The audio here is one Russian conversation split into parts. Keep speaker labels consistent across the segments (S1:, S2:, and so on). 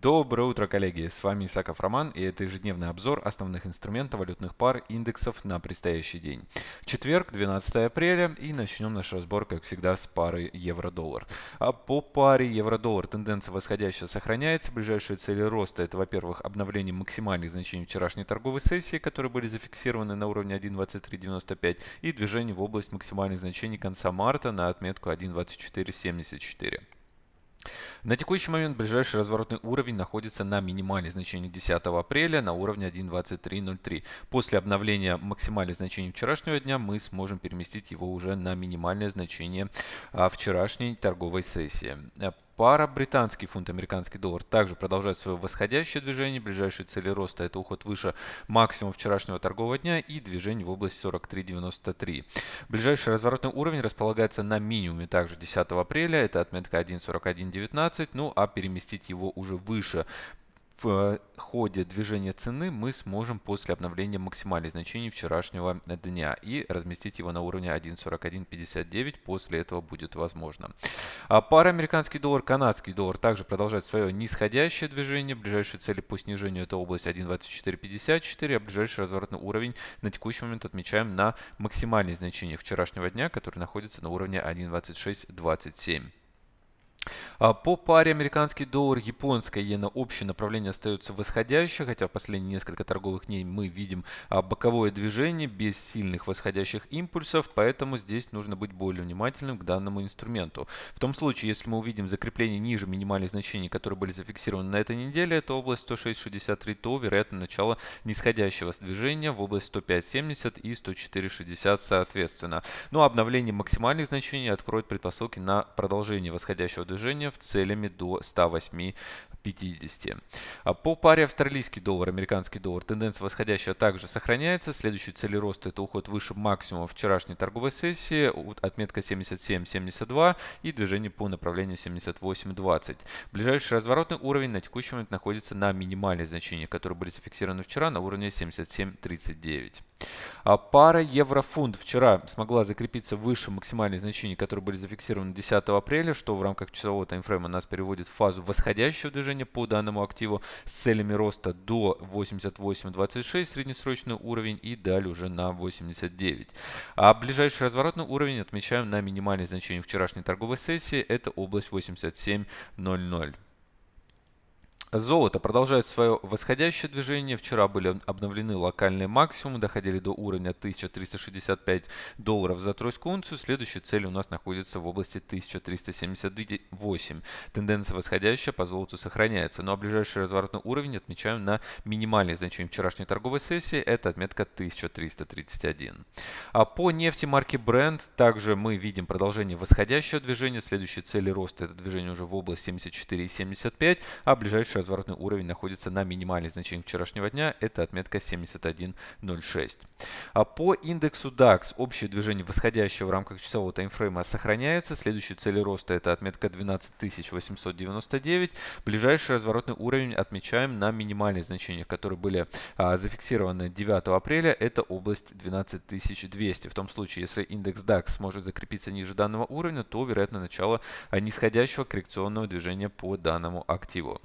S1: Доброе утро, коллеги! С вами Исаков Роман и это ежедневный обзор основных инструментов валютных пар индексов на предстоящий день. Четверг, 12 апреля и начнем наш разбор, как всегда, с пары евро-доллар. А по паре евро-доллар тенденция восходящая сохраняется. Ближайшие цели роста это, во-первых, обновление максимальных значений вчерашней торговой сессии, которые были зафиксированы на уровне 1.2395 и движение в область максимальных значений конца марта на отметку 1.2474. На текущий момент ближайший разворотный уровень находится на минимальных значениях 10 апреля на уровне 1.2303. После обновления максимальных значений вчерашнего дня мы сможем переместить его уже на минимальное значение а, вчерашней торговой сессии. Пара британский фунт, американский доллар также продолжает свое восходящее движение. Ближайшие цели роста это уход выше максимума вчерашнего торгового дня и движение в область 43.93. Ближайший разворотный уровень располагается на минимуме также 10 апреля. Это отметка 1.4119. Ну а переместить его уже выше в ходе движения цены мы сможем после обновления максимальных значений вчерашнего дня и разместить его на уровне 1.4159. После этого будет возможно. А пара американский доллар, канадский доллар также продолжает свое нисходящее движение. Ближайшие цели по снижению это область 1.2454, а ближайший разворотный уровень на текущий момент отмечаем на максимальные значения вчерашнего дня, который находится на уровне 1.2627. А по паре американский доллар, японская иена общее направление остается восходящее, хотя в последние несколько торговых дней мы видим а, боковое движение без сильных восходящих импульсов, поэтому здесь нужно быть более внимательным к данному инструменту. В том случае, если мы увидим закрепление ниже минимальных значений, которые были зафиксированы на этой неделе, это область 106.63, то вероятно начало нисходящего движения в область 105.70 и 104.60 соответственно. Ну а обновление максимальных значений откроет предпосылки на продолжение восходящего движения в целями до 108 50. А по паре австралийский доллар, американский доллар тенденция восходящая также сохраняется. Следующий цели роста это уход выше максимума вчерашней торговой сессии, отметка 77.72 и движение по направлению 78.20. Ближайший разворотный уровень на текущий момент находится на минимальных значениях, которые были зафиксированы вчера на уровне 77.39. А пара евро-фунт вчера смогла закрепиться выше максимальных значений, которые были зафиксированы 10 апреля, что в рамках часового таймфрейма нас переводит в фазу восходящего движения по данному активу с целями роста до 88.26 среднесрочный уровень и далее уже на 89. А ближайший разворотный уровень отмечаем на минимальных значениях вчерашней торговой сессии, это область 87.00. Золото продолжает свое восходящее движение. Вчера были обновлены локальные максимумы, доходили до уровня 1365 долларов за тройскую унцию. Следующая цель у нас находится в области 1378. Тенденция восходящая по золоту сохраняется. Ну а ближайший разворотный уровень отмечаем на минимальные значения вчерашней торговой сессии. Это отметка 1331. А по нефти марки Brent также мы видим продолжение восходящего движения. Следующие цели роста это движение уже в область 74,75, а ближайший разворотный уровень находится на минимальных значениях вчерашнего дня. Это отметка 71.06. А по индексу DAX общее движение восходящее в рамках часового таймфрейма сохраняется. Следующие цели роста это отметка 12899. Ближайший разворотный уровень отмечаем на минимальных значениях, которые были а, зафиксированы 9 апреля. Это область 12200. В том случае, если индекс DAX сможет закрепиться ниже данного уровня, то вероятно начало нисходящего коррекционного движения по данному активу.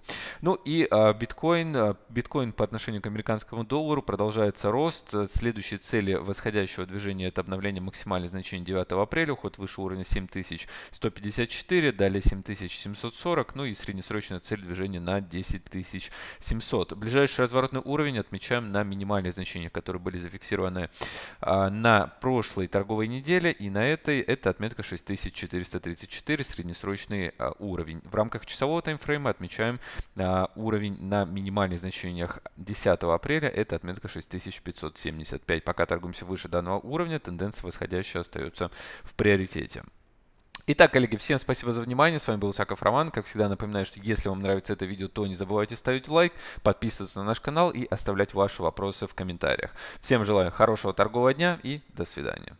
S1: Ну и а, биткоин, а, биткоин по отношению к американскому доллару продолжается рост. Следующие цели восходящего движения это обновление максимальных значений 9 апреля, уход выше уровня 7154, далее 7740, ну и среднесрочная цель движения на 10700. Ближайший разворотный уровень отмечаем на минимальных значениях, которые были зафиксированы а, на прошлой торговой неделе и на этой это отметка 6434, среднесрочный уровень. В рамках часового таймфрейма отмечаем а, уровень на минимальных значениях 10 апреля это отметка 6575. Пока торгуемся выше данного уровня, тенденция восходящая остается в приоритете. Итак, коллеги, всем спасибо за внимание. С вами был Исаков Роман. Как всегда, напоминаю, что если вам нравится это видео, то не забывайте ставить лайк, подписываться на наш канал и оставлять ваши вопросы в комментариях. Всем желаю хорошего торгового дня и до свидания.